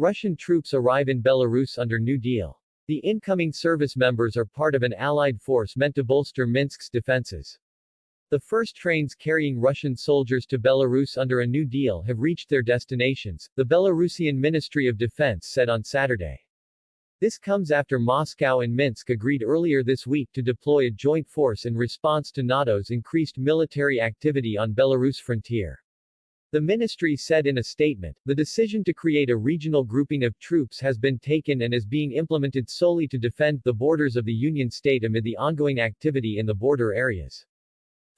Russian troops arrive in Belarus under New Deal. The incoming service members are part of an allied force meant to bolster Minsk's defenses. The first trains carrying Russian soldiers to Belarus under a New Deal have reached their destinations, the Belarusian Ministry of Defense said on Saturday. This comes after Moscow and Minsk agreed earlier this week to deploy a joint force in response to NATO's increased military activity on Belarus frontier. The ministry said in a statement, the decision to create a regional grouping of troops has been taken and is being implemented solely to defend the borders of the Union state amid the ongoing activity in the border areas.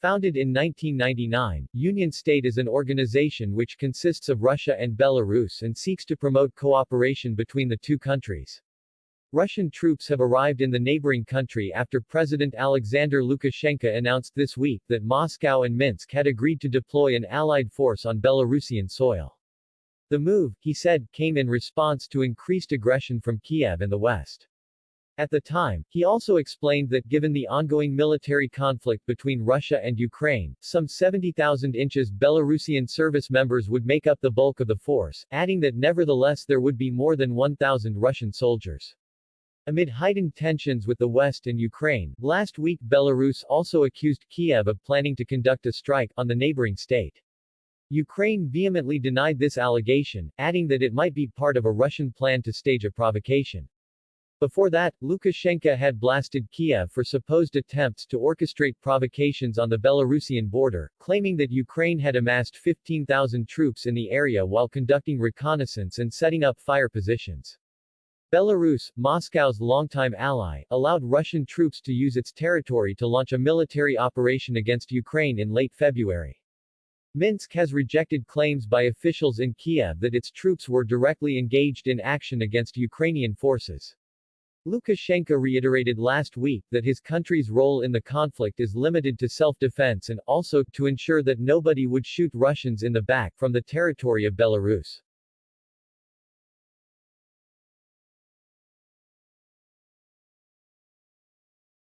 Founded in 1999, Union State is an organization which consists of Russia and Belarus and seeks to promote cooperation between the two countries. Russian troops have arrived in the neighboring country after President Alexander Lukashenko announced this week that Moscow and Minsk had agreed to deploy an allied force on Belarusian soil. The move, he said, came in response to increased aggression from Kiev and the West. At the time, he also explained that given the ongoing military conflict between Russia and Ukraine, some 70,000 inches Belarusian service members would make up the bulk of the force, adding that nevertheless there would be more than 1,000 Russian soldiers. Amid heightened tensions with the West and Ukraine, last week Belarus also accused Kiev of planning to conduct a strike on the neighboring state. Ukraine vehemently denied this allegation, adding that it might be part of a Russian plan to stage a provocation. Before that, Lukashenko had blasted Kiev for supposed attempts to orchestrate provocations on the Belarusian border, claiming that Ukraine had amassed 15,000 troops in the area while conducting reconnaissance and setting up fire positions. Belarus, Moscow's longtime ally, allowed Russian troops to use its territory to launch a military operation against Ukraine in late February. Minsk has rejected claims by officials in Kiev that its troops were directly engaged in action against Ukrainian forces. Lukashenko reiterated last week that his country's role in the conflict is limited to self-defense and also to ensure that nobody would shoot Russians in the back from the territory of Belarus.